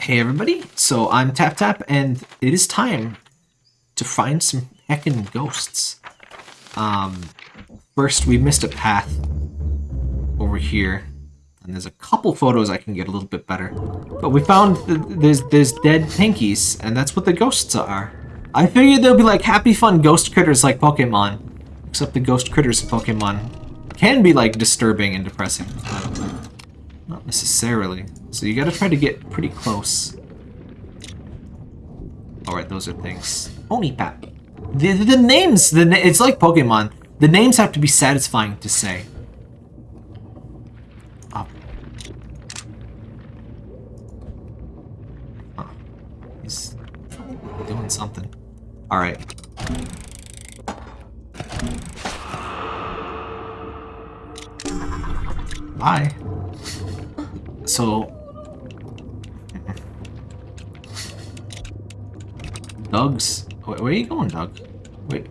Hey everybody, so I'm Tap Tap, and it is time to find some heckin' ghosts. Um, first we missed a path over here, and there's a couple photos I can get a little bit better. But we found th there's there's dead pinkies, and that's what the ghosts are. I figured they'll be like happy fun ghost critters like Pokemon, except the ghost critters in Pokemon can be like disturbing and depressing. Not necessarily. So you gotta try to get pretty close. Alright, those are things. Onipap. The, the, the names, the na it's like Pokemon. The names have to be satisfying to say. Oh. Huh. He's doing something. Alright. Bye. So... Doug's... Wait, where are you going, Doug? Wait.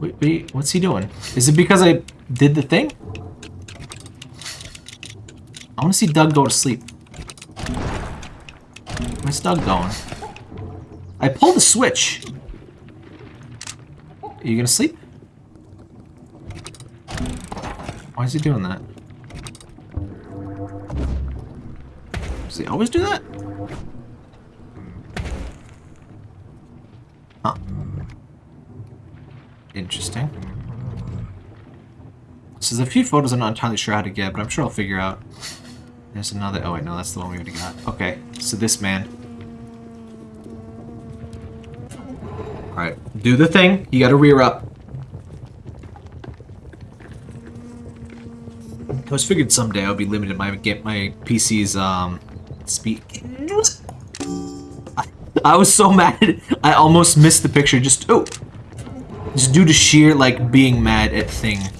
Wait, wait, what's he doing? Is it because I did the thing? I want to see Doug go to sleep. Where's Doug going? I pulled the switch. Are you gonna sleep? Why is he doing that? Does he always do that? Interesting. So there's a few photos I'm not entirely sure how to get, but I'm sure I'll figure out. There's another- oh wait, no, that's the one we already got. Okay, so this man. Alright, do the thing. You gotta rear up. I was figured someday I'll be limited my get my PC's um speed. I, I was so mad I almost missed the picture. Just oh, just due to sheer like being mad at thingness.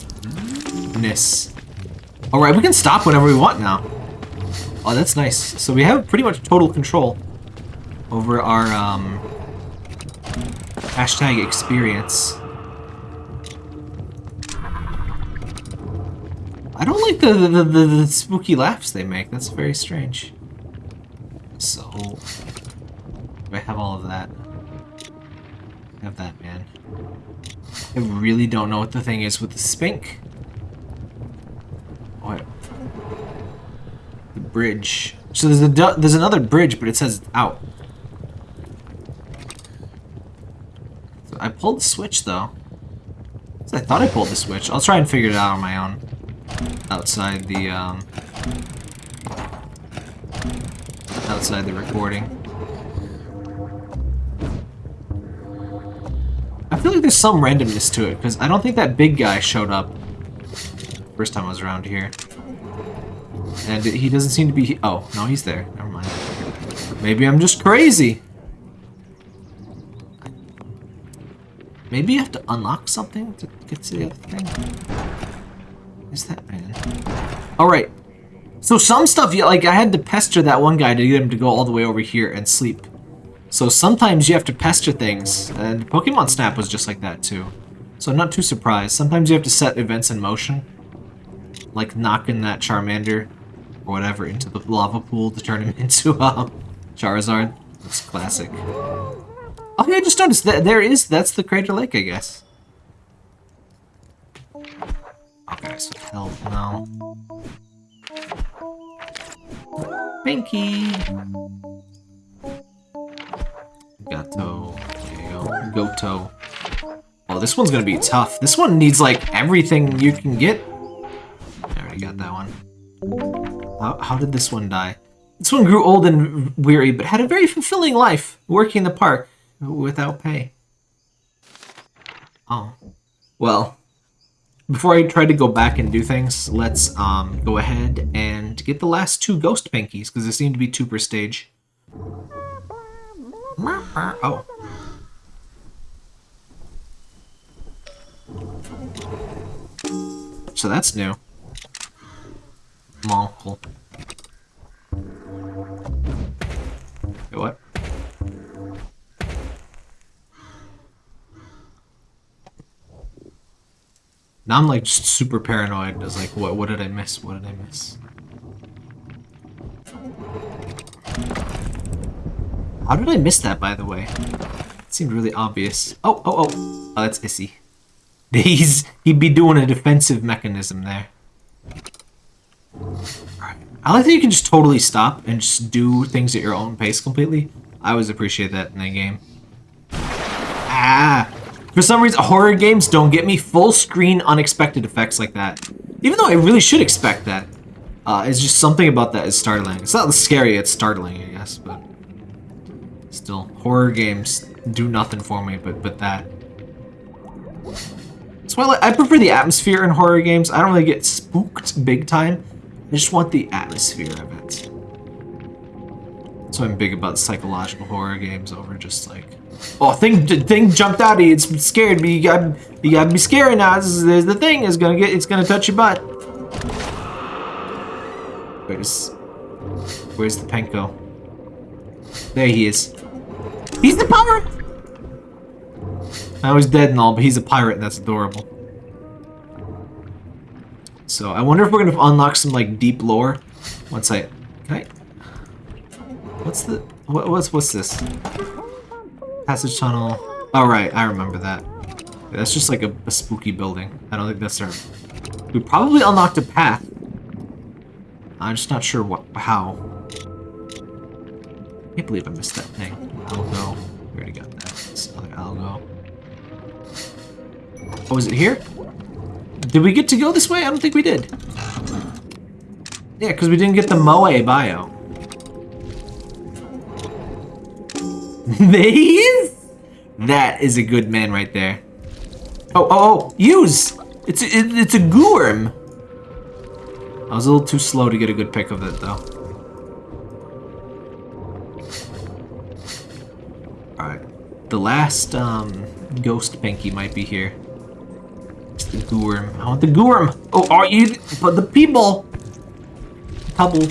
All right, we can stop whenever we want now. Oh, that's nice. So we have pretty much total control over our um hashtag experience. I don't like the, the, the, the, spooky laughs they make. That's very strange. So, I have all of that. Have that, man. I really don't know what the thing is with the spink. What? The bridge. So there's a there's another bridge, but it says out. So I pulled the switch though. So I thought I pulled the switch. I'll try and figure it out on my own outside the um, outside the recording. I feel like there's some randomness to it because I don't think that big guy showed up first time I was around here, and he doesn't seem to be. Oh no, he's there. Never mind. Maybe I'm just crazy. Maybe you have to unlock something to get to the other thing. Is that man? Alright. So some stuff, like I had to pester that one guy to get him to go all the way over here and sleep. So sometimes you have to pester things, and Pokemon Snap was just like that too. So I'm not too surprised. Sometimes you have to set events in motion. Like knocking that Charmander or whatever into the lava pool to turn him into um, Charizard. That's classic. Oh yeah, I just noticed that there is, that's the Crater Lake, I guess. Okay, so health now. Pinky! Gato. Go. Goto. Oh, this one's gonna be tough. This one needs, like, everything you can get. I already got that one. How, how did this one die? This one grew old and weary, but had a very fulfilling life, working in the park without pay. Oh. Well, before I try to go back and do things, let's um, go ahead and get the last two ghost pinkies, because they seem to be two per stage. Oh. So that's new. Monkel. what? Now I'm like just super paranoid. I was like, what, what did I miss? What did I miss? How did I miss that, by the way? It seemed really obvious. Oh, oh, oh. Oh, that's Issy. He's, he'd be doing a defensive mechanism there. Alright. I like that you can just totally stop and just do things at your own pace completely. I always appreciate that in a game. Ah! For some reason, horror games don't get me full screen unexpected effects like that. Even though I really should expect that. Uh, it's just something about that is startling. It's not scary, it's startling, I guess, but... Still, horror games do nothing for me but, but that. Why I, I prefer the atmosphere in horror games. I don't really get spooked big time. I just want the atmosphere of it. So I'm big about psychological horror games over just like, oh, thing thing jumped out of you. It's scared me. You got you got to be scary now. This is, there's the thing is gonna get. It's gonna touch your butt. Where's where's the Penko? There he is. He's the pirate. I was dead and all, but he's a pirate, and that's adorable. So I wonder if we're gonna unlock some like deep lore once I. Can I? What's the what, what's what's this? Passage tunnel. Oh right, I remember that. That's just like a, a spooky building. I don't think that's our. We probably unlocked a path. I'm just not sure what how. I can't believe I missed that thing. Algo. We already got that. This other algo. Oh, is it here? Did we get to go this way? I don't think we did. Yeah, because we didn't get the Moe bio. is! That is a good man right there. Oh, oh, oh, use! It's a, it, it's a Goorm! I was a little too slow to get a good pick of it, though. The last, um, ghost Pinky might be here. It's the Goorm. I want the Goorm! Oh, are you- but the people! Couple.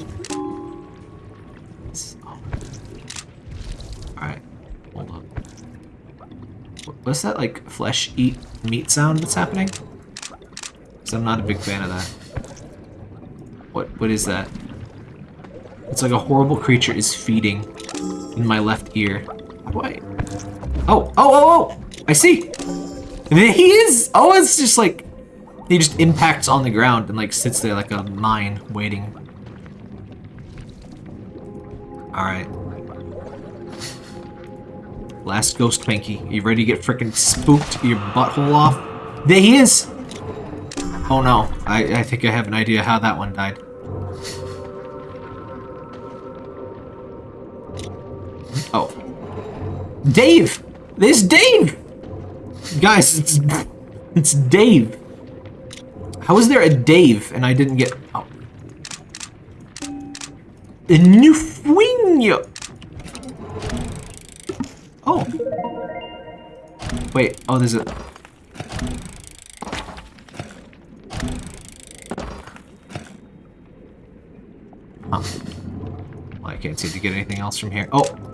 Alright. Hold up. What's that, like, flesh eat meat sound that's happening? Because I'm not a big fan of that. What what is that? It's like a horrible creature is feeding in my left ear. I? Oh, oh, oh, oh! I see! He is! Oh, it's just like... He just impacts on the ground and like sits there like a mine waiting. Alright. Last ghost Pinky. You ready to get freaking spooked your butthole off? There he is! Oh no, I, I think I have an idea how that one died. Oh. Dave! There's Dave! Guys, it's, it's Dave. How is there a Dave and I didn't get... Oh. A new Oh. Wait, oh, there's a... Well, I can't seem to get anything else from here. Oh!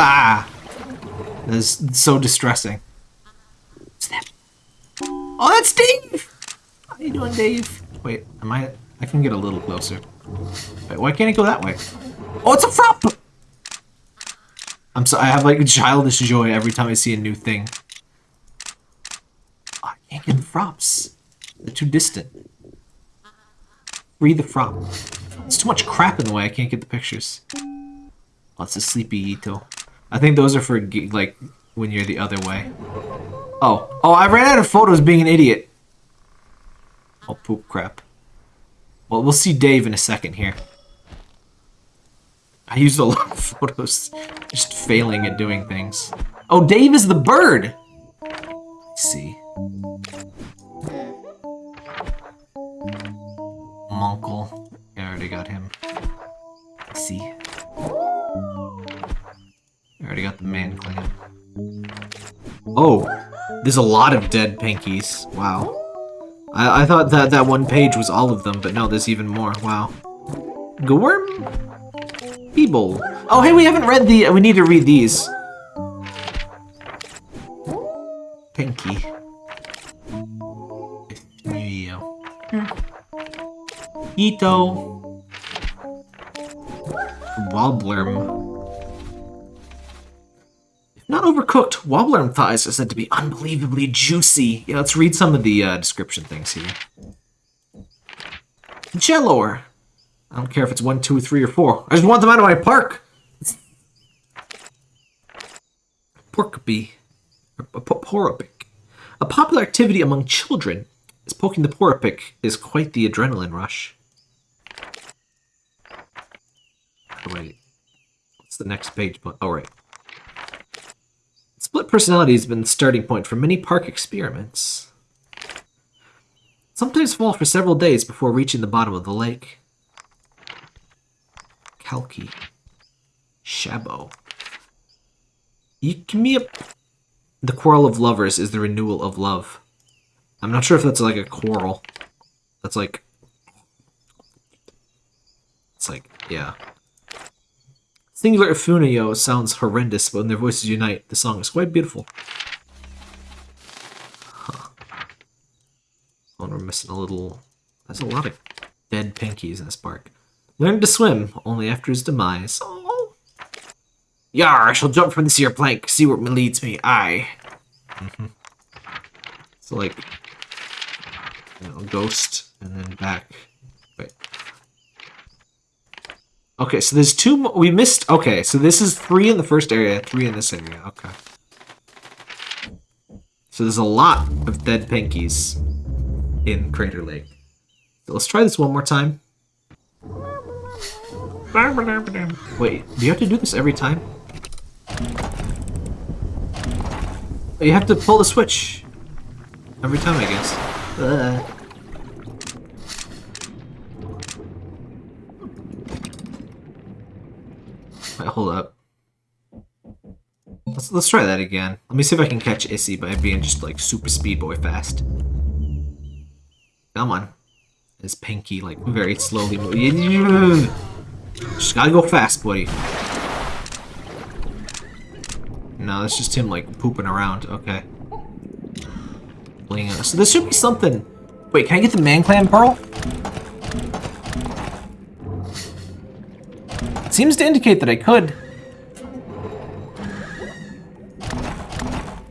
Ah! This so distressing. What's that? Oh, that's Dave! How you doing, Dave? Wait, am I... I can get a little closer. Wait, why can't it go that way? Oh, it's a frop! I'm so I have like childish joy every time I see a new thing. Oh, I can't get the frops. They're too distant. Free the frop. It's too much crap in the way. I can't get the pictures. Lots of sleepy Ito. I think those are for like when you're the other way. Oh, oh! I ran out of photos being an idiot. Oh, poop crap. Well, we'll see Dave in a second here. I used a lot of photos, just failing at doing things. Oh, Dave is the bird! Let's see. Monkle. I already got him. Let's see. I already got the man clan. Oh, there's a lot of dead pinkies. Wow. I, I thought that that one page was all of them, but no, there's even more. Wow. Gorm? Feeble. Oh, hey, we haven't read the... We need to read these. Pinky. Ito. Wobblerm. Wobblerm thighs are said to be unbelievably juicy. Yeah, let's read some of the uh, description things here. Jellor. I don't care if it's one, two, three, or four. I just want them out of my park. Porkby. Poropic. A popular activity among children, is poking the poropic is quite the adrenaline rush. Wait. What's the next page? Oh, right. Personality has been the starting point for many park experiments. Sometimes fall for several days before reaching the bottom of the lake. Kalki. Shabo. Yukimiya. The quarrel of lovers is the renewal of love. I'm not sure if that's like a quarrel. That's like... It's like, yeah. Singular Ifunayo sounds horrendous, but when their voices unite, the song is quite beautiful. Huh. Oh, we're missing a little... There's a lot of dead pinkies in this park. Learned to swim, only after his demise. Oh. Yar, I shall jump from this here plank, see where it leads me. I. Mm -hmm. So, like, you know, ghost, and then back. Wait. Okay, so there's two we missed. Okay, so this is three in the first area, three in this area. Okay. So there's a lot of dead pinkies in Crater Lake. So let's try this one more time. Wait, do you have to do this every time? You have to pull the switch every time, I guess. Uh. Wait, hold up. Let's, let's try that again. Let me see if I can catch Issy by being just like super speed boy fast. Come on. It's Pinky like very slowly moving. Just gotta go fast, buddy. No, that's just him like pooping around. Okay. So this should be something. Wait, can I get the Man Clan Pearl? Seems to indicate that I could.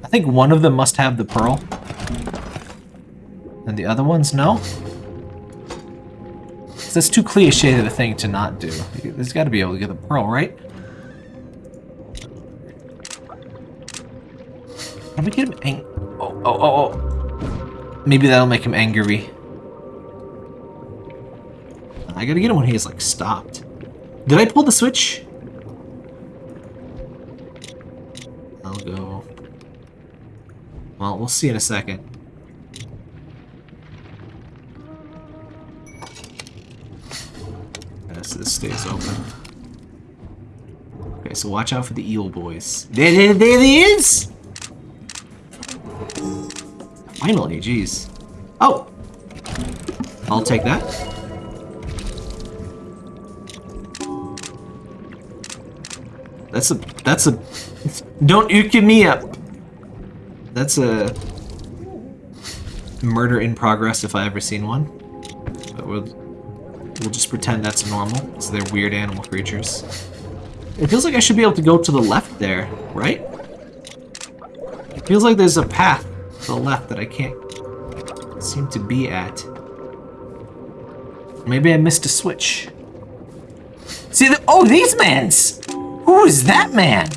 I think one of them must have the pearl. And the other ones, no? That's too cliche of a thing to not do. There's got to be able to get the pearl, right? Can we get him ang- oh, oh, oh, oh. Maybe that'll make him angry. I gotta get him when he is, like, stopped. Did I pull the switch? I'll go. Well, we'll see in a second. Yes, this stays open. Okay, so watch out for the eel boys. There, there, there he is! Finally, jeez. Oh! I'll take that. That's a, that's a, don't you me up. That's a murder in progress if I ever seen one. But we'll, we'll just pretend that's normal. So they're weird animal creatures. It feels like I should be able to go to the left there, right? It feels like there's a path to the left that I can't seem to be at. Maybe I missed a switch. See, the, oh, these mans! Who is that man?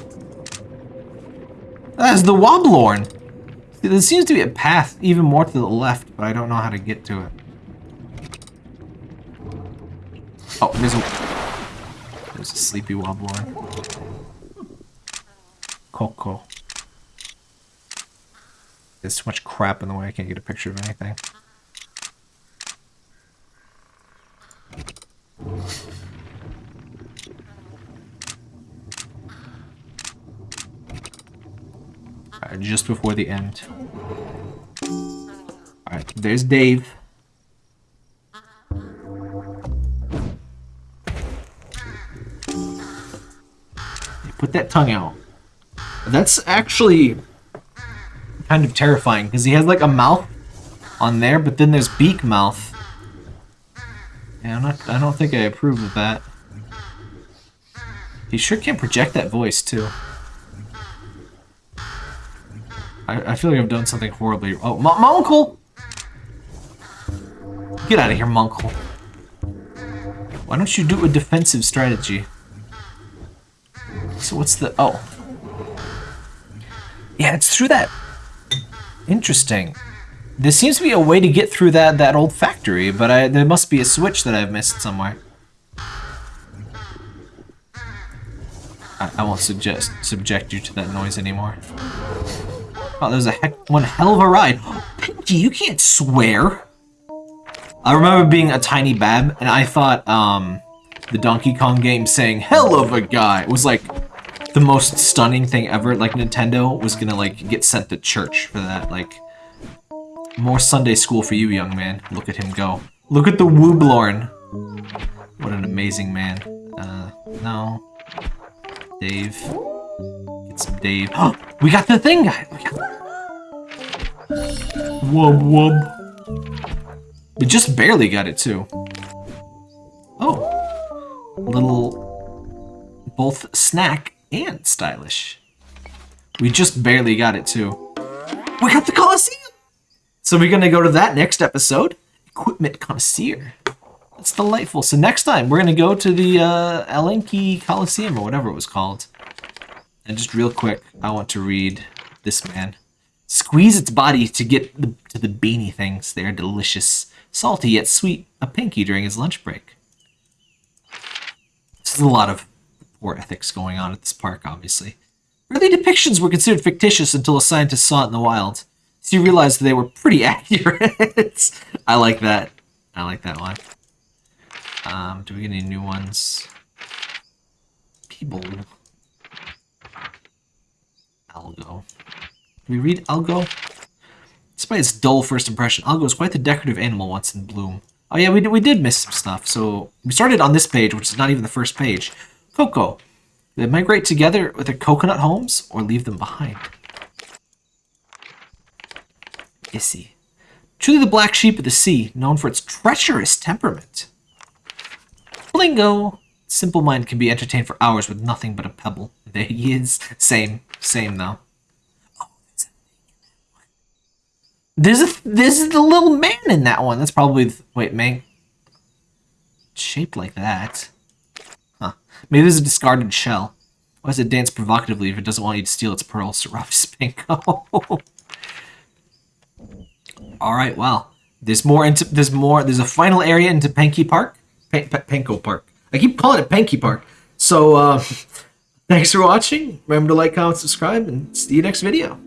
That's the Woblorn. There seems to be a path even more to the left, but I don't know how to get to it. Oh, there's a... There's a sleepy Woblorn. Coco. There's too much crap in the way I can't get a picture of anything. Just before the end. Alright, there's Dave. Put that tongue out. That's actually kind of terrifying because he has like a mouth on there, but then there's beak mouth. Yeah, I'm not. I don't think I approve of that. He sure can project that voice, too. I, I feel like I've done something horribly... Oh, my, my uncle! Get out of here, Munkle. Why don't you do a defensive strategy? So what's the... Oh. Yeah, it's through that... Interesting. There seems to be a way to get through that, that old factory, but I, there must be a switch that I've missed somewhere. I, I won't suggest subject you to that noise anymore. Oh, there's a heck one hell of a ride. Pinky, you can't swear. I remember being a tiny bab, and I thought um, the Donkey Kong game saying "hell of a guy" was like the most stunning thing ever. Like Nintendo was gonna like get sent to church for that. Like more Sunday school for you, young man. Look at him go. Look at the Wooblorn. What an amazing man. Uh, no. Dave. Get some Dave. Oh, we got the thing, guy. Wub wub. We just barely got it, too. Oh. Little... Both snack and stylish. We just barely got it, too. We got the Colosseum! So we're to go to that next episode. Equipment Connoisseur. That's delightful. So next time, we're to go to the uh, Elenki Coliseum, or whatever it was called. And just real quick, I want to read this man. Squeeze its body to get the, to the beanie things. They are delicious salty yet sweet, a pinky during his lunch break. This is a lot of poor ethics going on at this park, obviously. Early depictions were considered fictitious until a scientist saw it in the wild. So you realized they were pretty accurate. I like that. I like that one. Um, do we get any new ones? People. Algo. We read Algo? Despite its dull first impression, Algo is quite the decorative animal once in bloom. Oh yeah, we did, we did miss some stuff. So we started on this page, which is not even the first page. Coco. They migrate together with their coconut homes or leave them behind. Issy. Truly the black sheep of the sea, known for its treacherous temperament. Blingo. Simple mind can be entertained for hours with nothing but a pebble. There he is. Same. Same, though. There's a this is the little man in that one. That's probably the, wait, man. Shaped like that. Huh. Maybe there's a discarded shell. Why does it dance provocatively if it doesn't want you to steal its pearls to rob Spinko? All right, well, there's more into there's more there's a final area into Panky Park, P Panko Park. I keep calling it Panky Park. So uh, thanks for watching. Remember to like, comment, subscribe, and see you next video.